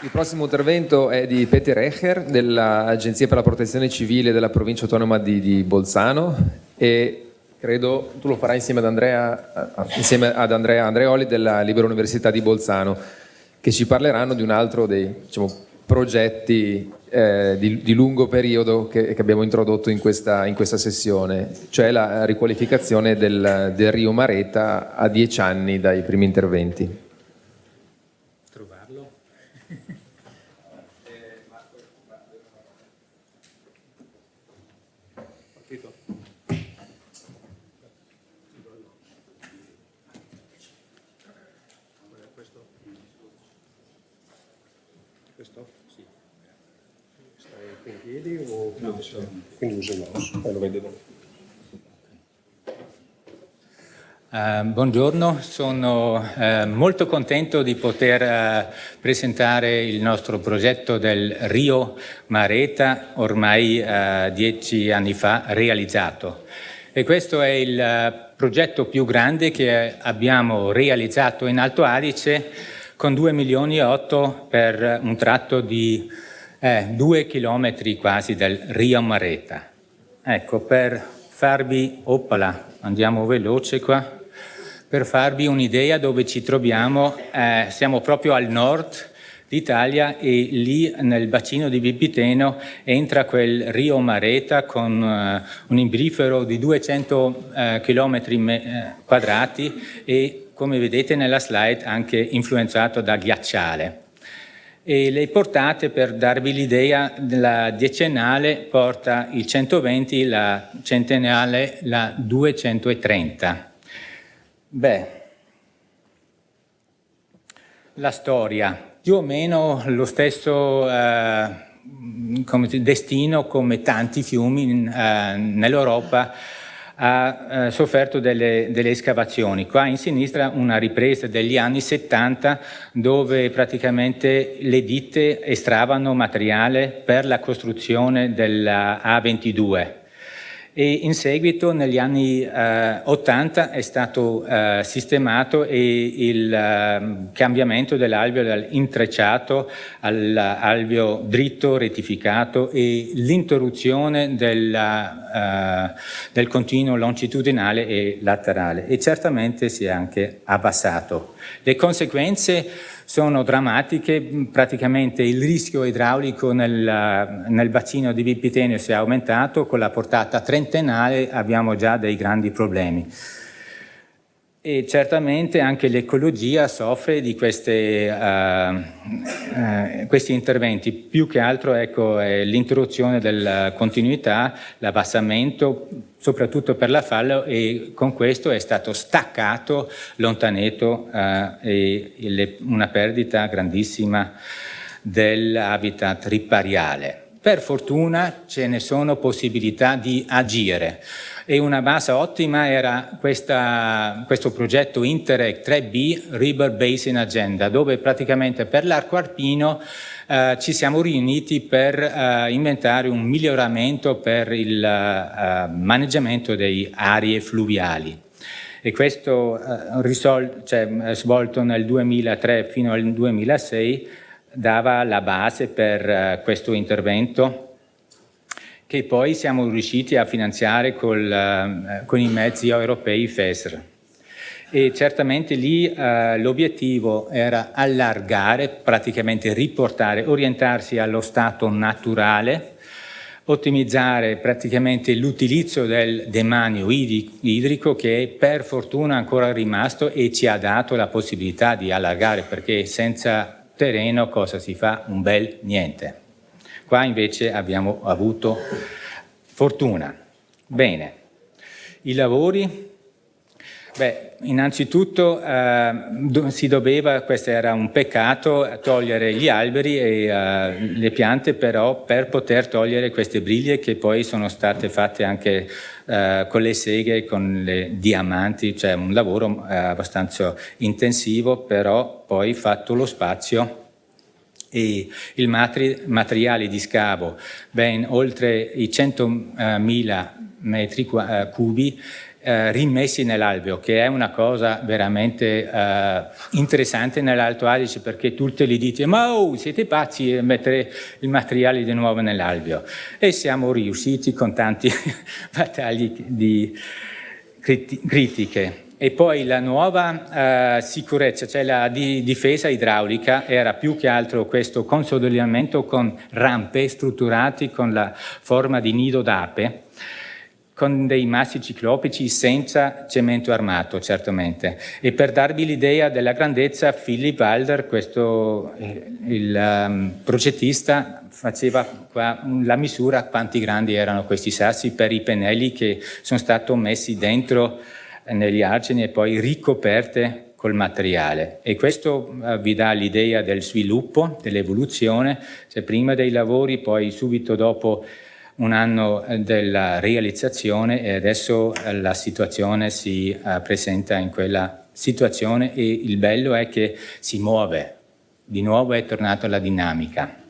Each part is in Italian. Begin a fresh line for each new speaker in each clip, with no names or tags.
Il prossimo intervento è di Peter Echer dell'Agenzia per la Protezione Civile della provincia autonoma di, di Bolzano e credo tu lo farai insieme ad Andrea, insieme ad Andrea Andreoli della Libera Università di Bolzano che ci parleranno di un altro dei diciamo, progetti eh, di, di, lungo periodo che, che abbiamo introdotto in questa, in questa, sessione, cioè la riqualificazione del, del Rio Mareta a dieci anni dai primi interventi.
Quindi uso il mouse e lo vedo
Uh, buongiorno, sono uh, molto contento di poter uh, presentare il nostro progetto del Rio Mareta, ormai dieci anni fa realizzato. E questo è il progetto più grande che abbiamo realizzato in Alto Adige con 2 milioni e 8 per un tratto di è due chilometri quasi del Rio Mareta. Ecco, per farvi, oppala, andiamo veloce qua, per farvi un'idea dove ci troviamo, eh, siamo proprio al nord d'Italia e lì nel bacino di Vipiteno entra quel Rio Mareta con uh, un imbrifero di 200 uh, km quadrati e come vedete nella slide anche influenzato da ghiacciale e le portate per darvi l'idea la decennale porta il 120, la centenale la 230. Beh, la storia, più o meno lo stesso eh, come, destino come tanti fiumi eh, nell'Europa ha eh, sofferto delle, delle, escavazioni. Qua in sinistra una ripresa degli anni 70 dove praticamente le ditte estravano materiale per la costruzione della A22 e in seguito negli anni eh, 80 è stato eh, sistemato il eh, cambiamento dell'alveo dall'intrecciato all'alveo dritto rettificato e l'interruzione del, eh, del continuo longitudinale e laterale. E certamente si è anche abbassato. Le conseguenze sono drammatiche, praticamente il rischio idraulico nel, nel bacino di Vipitenio si è aumentato, con la portata trentennale abbiamo già dei grandi problemi e certamente anche l'ecologia soffre di queste, uh, uh, questi interventi, più che altro ecco, l'interruzione della continuità, l'abbassamento, soprattutto per la fallo e con questo è stato staccato l'ontaneto uh, e le, una perdita grandissima dell'habitat ripariale. Per fortuna ce ne sono possibilità di agire e una base ottima era questa, questo progetto Interreg 3B River Basin Agenda dove praticamente per l'arco alpino eh, ci siamo riuniti per eh, inventare un miglioramento per il eh, maneggiamento delle aree fluviali. E questo eh, cioè, svolto nel 2003 fino al 2006 dava la base per eh, questo intervento che poi siamo riusciti a finanziare col, eh, con i mezzi europei FESR. E certamente lì eh, l'obiettivo era allargare, praticamente riportare, orientarsi allo stato naturale, ottimizzare praticamente l'utilizzo del demanio idrico che per fortuna è ancora rimasto e ci ha dato la possibilità di allargare perché senza terreno cosa si fa? Un bel niente. Qua invece abbiamo avuto fortuna. Bene, i lavori Beh, innanzitutto eh, si doveva, questo era un peccato, togliere gli alberi e uh, le piante, però per poter togliere queste briglie che poi sono state fatte anche uh, con le seghe, con le diamanti, cioè un lavoro uh, abbastanza intensivo, però poi fatto lo spazio e il matri materiale di scavo ben oltre i 100.000 metri cubi eh, rimessi nell'alveo, che è una cosa veramente eh, interessante nell'Alto Adige perché tutte le dite ma oh, siete pazzi a mettere il materiale di nuovo nell'alveo e siamo riusciti con tanti battagli di critiche. E poi la nuova eh, sicurezza, cioè la di difesa idraulica, era più che altro questo consolidamento con rampe strutturate con la forma di nido d'ape, con dei massi ciclopici senza cemento armato, certamente. E per darvi l'idea della grandezza, Philip Wilder, questo, eh, il um, progettista, faceva qua la misura quanti grandi erano questi sassi per i pennelli che sono stati messi dentro negli argini e poi ricoperte col materiale. E questo uh, vi dà l'idea del sviluppo, dell'evoluzione, cioè prima dei lavori, poi subito dopo un anno eh, della realizzazione e adesso uh, la situazione si presenta in quella situazione. E il bello è che si muove, di nuovo è tornata la dinamica.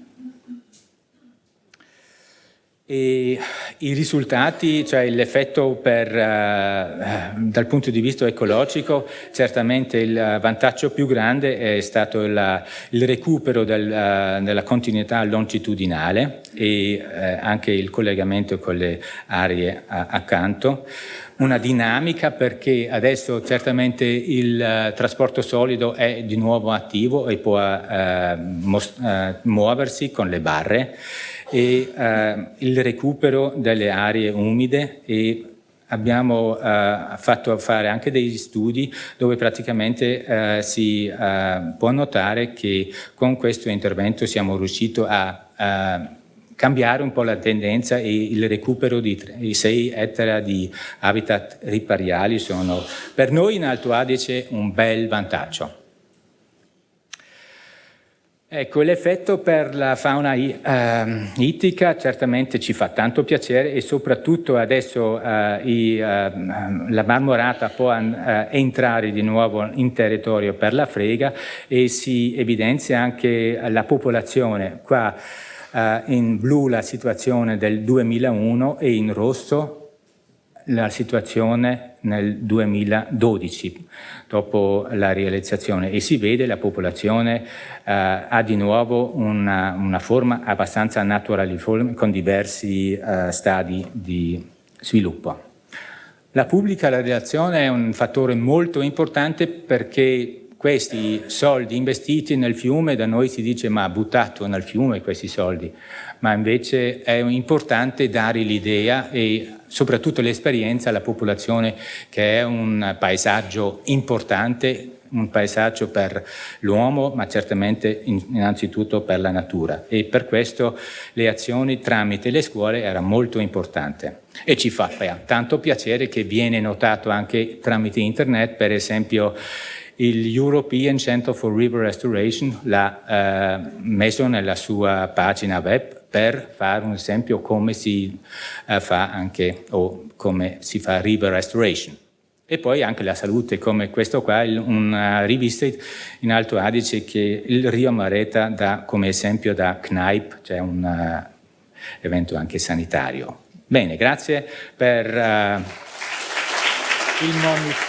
E I risultati, cioè l'effetto uh, dal punto di vista ecologico, certamente il vantaggio più grande è stato la, il recupero del, uh, della continuità longitudinale e uh, anche il collegamento con le aree accanto. Una dinamica perché adesso certamente il uh, trasporto solido è di nuovo attivo e può uh, muoversi con le barre e eh, il recupero delle aree umide e abbiamo eh, fatto fare anche degli studi dove praticamente eh, si eh, può notare che con questo intervento siamo riusciti a, a cambiare un po' la tendenza e il recupero di 6 ettari di habitat ripariali sono per noi in Alto Adige un bel vantaggio. Ecco, l'effetto per la fauna uh, ittica certamente ci fa tanto piacere e soprattutto adesso uh, i, uh, la marmorata può entrare di nuovo in territorio per la frega e si evidenzia anche la popolazione. Qua in blu la situazione del 2001 e in rosso la situazione nel 2012 dopo la realizzazione e si vede la popolazione eh, ha di nuovo una, una, forma abbastanza naturaliforme con diversi eh, stadi di sviluppo. La pubblica relazione è un fattore molto importante perché questi soldi investiti nel fiume, da noi si dice ma buttato nel fiume questi soldi, ma invece è importante dare l'idea e soprattutto l'esperienza alla popolazione che è un paesaggio importante, un paesaggio per l'uomo, ma certamente innanzitutto per la natura. E per questo le azioni tramite le scuole era molto importante. E ci fa tanto piacere che viene notato anche tramite internet, per esempio il European Center for River Restoration l'ha eh, messo nella sua pagina web per fare un esempio come si uh, fa anche o come si fa river restoration. E poi anche la salute, come questo qua, una rivista in Alto Adige che il Rio Mareta dà come esempio da CNAIP, cioè un uh, evento anche sanitario. Bene, grazie per uh, il monito.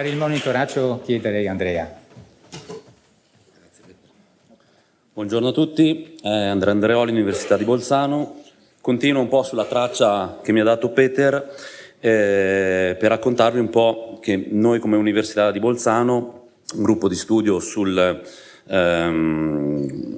Per il monitoraggio chiederei Andrea.
Buongiorno a tutti, eh, Andrea Andreoli, Università di Bolzano. Continuo un po' sulla traccia che mi ha dato Peter eh, per raccontarvi un po' che noi come Università di Bolzano, un gruppo di studio sul ehm,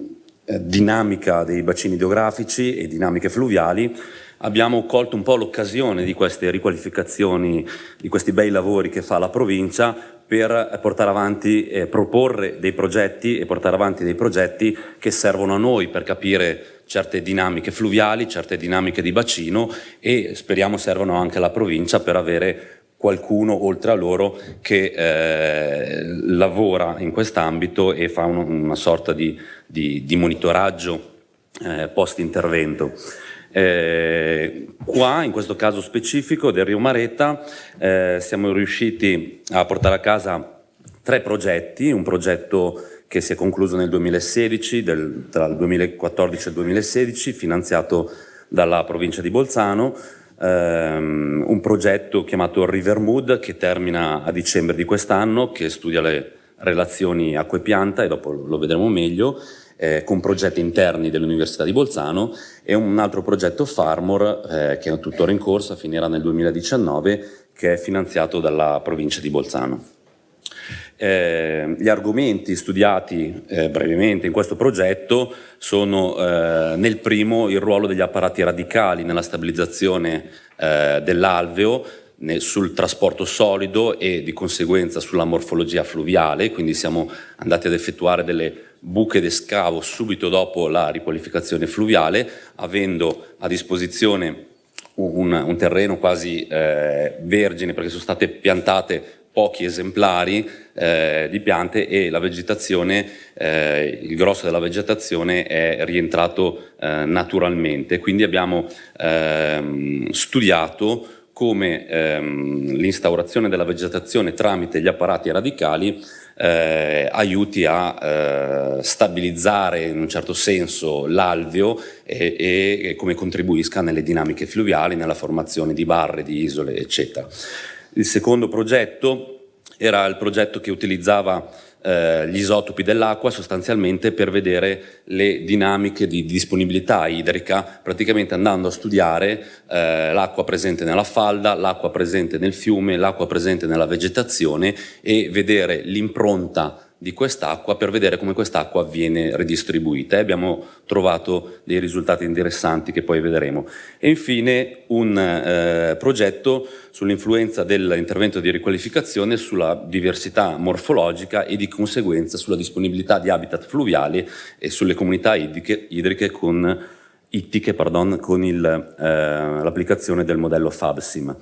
dinamica dei bacini idrografici e dinamiche fluviali, abbiamo colto un po' l'occasione di queste riqualificazioni, di questi bei lavori che fa la provincia per portare avanti, eh, proporre dei progetti e portare avanti dei progetti che servono a noi per capire certe dinamiche fluviali, certe dinamiche di bacino e speriamo servano anche alla provincia per avere qualcuno oltre a loro che eh, lavora in quest'ambito e fa un, una sorta di, di, di monitoraggio eh, post intervento. Eh, qua, in questo caso specifico del Rio Maretta, eh, siamo riusciti a portare a casa tre progetti, un progetto che si è concluso nel 2016, del, tra il 2014 e il 2016, finanziato dalla provincia di Bolzano, ehm, un progetto chiamato Rivermood che termina a dicembre di quest'anno, che studia le relazioni acqua e pianta e dopo lo vedremo meglio, eh, con progetti interni dell'Università di Bolzano e un altro progetto Farmor eh, che è tuttora in corsa, finirà nel 2019, che è finanziato dalla provincia di Bolzano. Eh, gli argomenti studiati eh, brevemente in questo progetto sono eh, nel primo il ruolo degli apparati radicali nella stabilizzazione eh, dell'alveo, sul trasporto solido e di conseguenza sulla morfologia fluviale, quindi siamo andati ad effettuare delle buche d'escavo subito dopo la riqualificazione fluviale, avendo a disposizione un, un terreno quasi eh, vergine perché sono state piantate pochi esemplari eh, di piante e la vegetazione, eh, il grosso della vegetazione è rientrato eh, naturalmente. Quindi abbiamo ehm, studiato come ehm, l'instaurazione della vegetazione tramite gli apparati radicali eh, aiuti a eh, stabilizzare in un certo senso l'alveo e, e, come contribuisca nelle dinamiche fluviali, nella formazione di barre, di isole, eccetera. Il secondo progetto era il progetto che utilizzava eh, gli isotopi dell'acqua sostanzialmente per vedere le dinamiche di disponibilità idrica, praticamente andando a studiare eh, l'acqua presente nella falda, l'acqua presente nel fiume, l'acqua presente nella vegetazione e vedere l'impronta di quest'acqua per vedere come quest'acqua viene ridistribuita e abbiamo trovato dei risultati interessanti che poi vedremo. E infine un eh, progetto sull'influenza dell'intervento di riqualificazione sulla diversità morfologica e di conseguenza sulla disponibilità di habitat fluviali e sulle comunità idriche, idriche con, ittiche pardon, con eh, l'applicazione del modello FABSIM.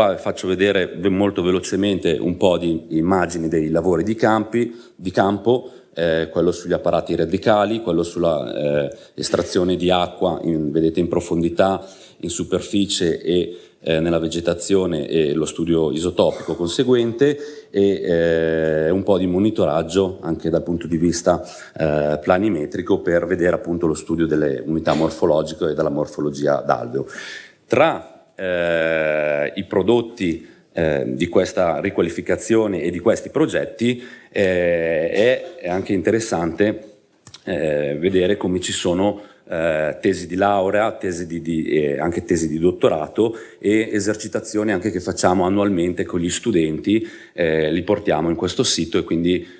Qua faccio vedere molto velocemente un po' di immagini dei lavori di, campi, di campo, eh, quello sugli apparati radicali, quello sulla eh, estrazione di acqua, in, vedete in profondità, in superficie e eh, nella vegetazione e lo studio isotopico conseguente e eh, un po' di monitoraggio anche dal punto di vista eh, planimetrico per vedere appunto lo studio delle unità morfologiche e della morfologia d'alveo. Tra eh, i prodotti eh, di questa riqualificazione e di questi progetti eh, è anche interessante eh, vedere come ci sono eh, tesi di laurea, tesi di, di, anche tesi di dottorato e esercitazioni anche che facciamo annualmente con gli studenti, eh, li portiamo in questo sito e quindi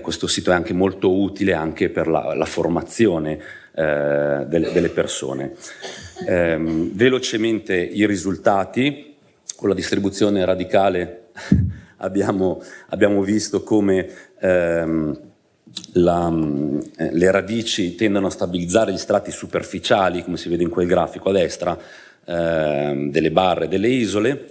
questo sito è anche molto utile anche per la, la formazione delle, delle persone. Ehm, velocemente i risultati, con la distribuzione radicale abbiamo, abbiamo, visto come ehm, la, eh, le radici tendono a stabilizzare gli strati superficiali, come si vede in quel grafico a destra, ehm, delle barre delle isole.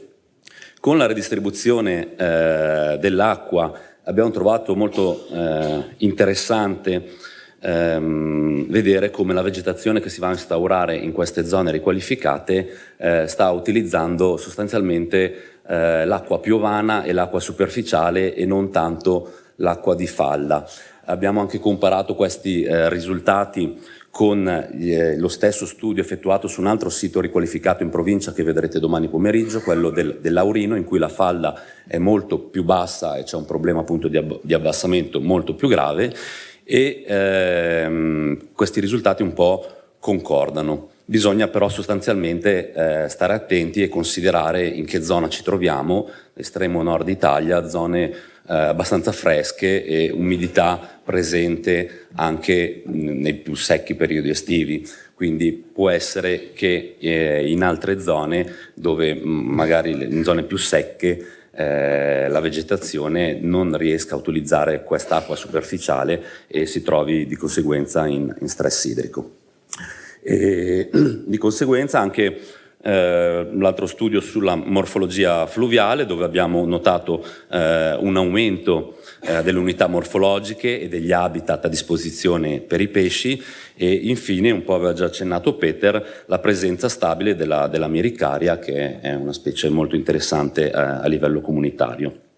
Con la redistribuzione eh, dell'acqua abbiamo trovato molto eh, interessante ehm, vedere come la vegetazione che si va a instaurare in queste zone riqualificate eh, sta utilizzando sostanzialmente eh, l'acqua piovana e l'acqua superficiale e non tanto l'acqua di falla. Abbiamo anche comparato questi eh, risultati con eh, lo stesso studio effettuato su un altro sito riqualificato in provincia che vedrete domani pomeriggio, quello del, del Laurino, in cui la falla è molto più bassa e c'è un problema appunto di, ab di abbassamento molto più grave e ehm, questi risultati un po' concordano. Bisogna però sostanzialmente eh, stare attenti e considerare in che zona ci troviamo, l'estremo nord Italia, zone eh, abbastanza fresche e umidità presente anche nei più secchi periodi estivi. Quindi può essere che eh, in altre zone, dove magari in zone più secche, eh, la vegetazione non riesca a utilizzare quest'acqua superficiale e si trovi di conseguenza in, in stress idrico. E, di conseguenza anche eh, l'altro studio sulla morfologia fluviale dove abbiamo notato eh, un aumento eh, delle unità morfologiche e degli habitat a disposizione per i pesci e infine, un po' aveva già accennato Peter, la presenza stabile della, della miricaria che è una specie molto interessante eh, a livello comunitario.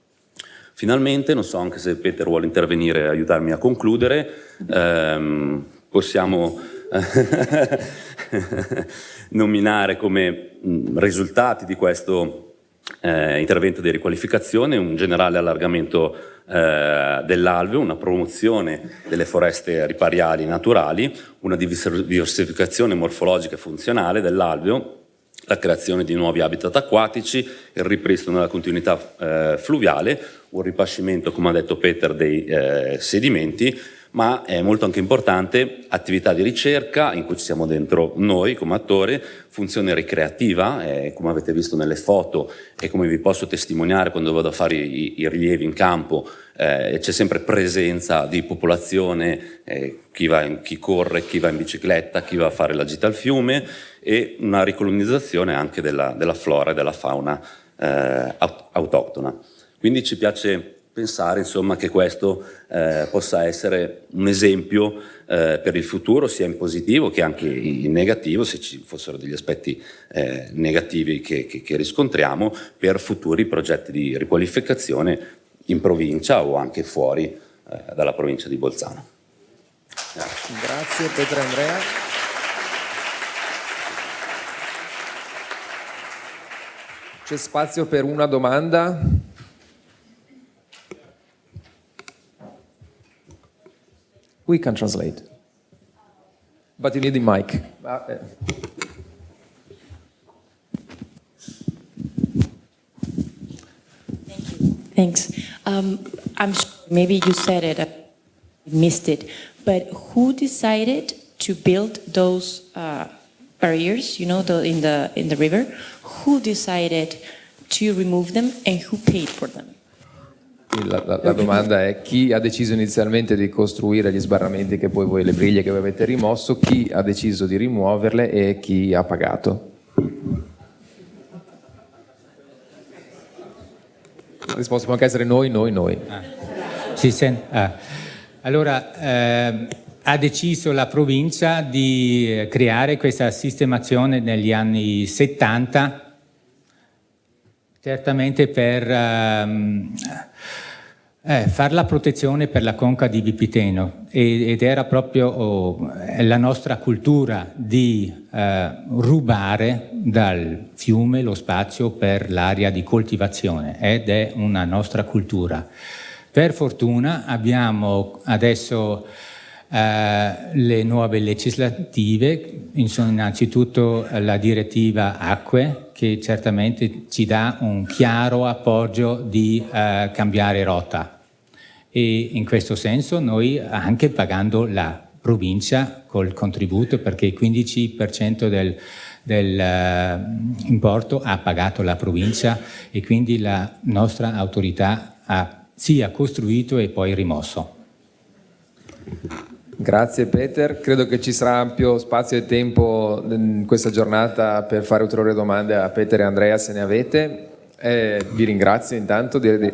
Finalmente, non so anche se Peter vuole intervenire e aiutarmi a concludere, ehm, possiamo nominare come risultati di questo eh, intervento di riqualificazione un generale allargamento eh, dell'alveo, una promozione delle foreste ripariali naturali, una diversificazione morfologica e funzionale dell'alveo, la creazione di nuovi habitat acquatici, il ripristino della continuità eh, fluviale, un ripascimento, come ha detto Peter, dei eh, sedimenti, ma è molto anche importante attività di ricerca in cui ci siamo dentro noi come attori, funzione ricreativa, eh, come avete visto nelle foto e come vi posso testimoniare quando vado a fare i, i rilievi in campo, eh, c'è sempre presenza di popolazione, eh, chi, in, chi, corre, chi va in bicicletta, chi va a fare la gita al fiume e una ricolonizzazione anche della, della flora e della fauna eh, autoctona. Quindi ci piace pensare insomma, che questo eh, possa essere un esempio eh, per il futuro sia in positivo che anche in negativo se ci fossero degli aspetti eh, negativi che, che, che, riscontriamo per futuri progetti di riqualificazione in provincia o anche fuori eh, dalla provincia di Bolzano.
Grazie, Grazie Petra Andrea. C'è spazio per una domanda? We can translate. But you need the mic.
Thank you. Thanks. Um, I'm maybe you said it, I missed it, but who decided to build those uh, barriers, you know, the, in, the, in the river? Who decided to remove them and who paid for them?
La, la, la, domanda è chi ha deciso inizialmente di costruire gli sbarramenti che poi voi, le briglie che voi avete rimosso, chi ha deciso di rimuoverle e chi ha pagato? La risposta può anche essere noi, noi, noi. Ah.
Sì, sen- ah. Allora, eh, ha deciso la provincia di eh, creare questa sistemazione negli anni 70 certamente per ehm, eh, fare la protezione per la conca di Vipiteno. Ed era proprio oh, la nostra cultura di eh, rubare dal fiume lo spazio per l'area di coltivazione. Ed è una nostra cultura. Per fortuna abbiamo adesso eh, le nuove legislative, innanzitutto la direttiva acque che certamente ci dà un chiaro appoggio di eh, cambiare rotta e in questo senso noi anche pagando la provincia col contributo perché il 15% del, del uh, importo ha pagato la provincia e quindi la nostra autorità ha sia costruito e poi rimosso.
Grazie Peter, credo che ci sarà ampio spazio e tempo in questa giornata per fare ulteriori domande a Peter e Andrea se ne avete. Eh, vi ringrazio intanto di,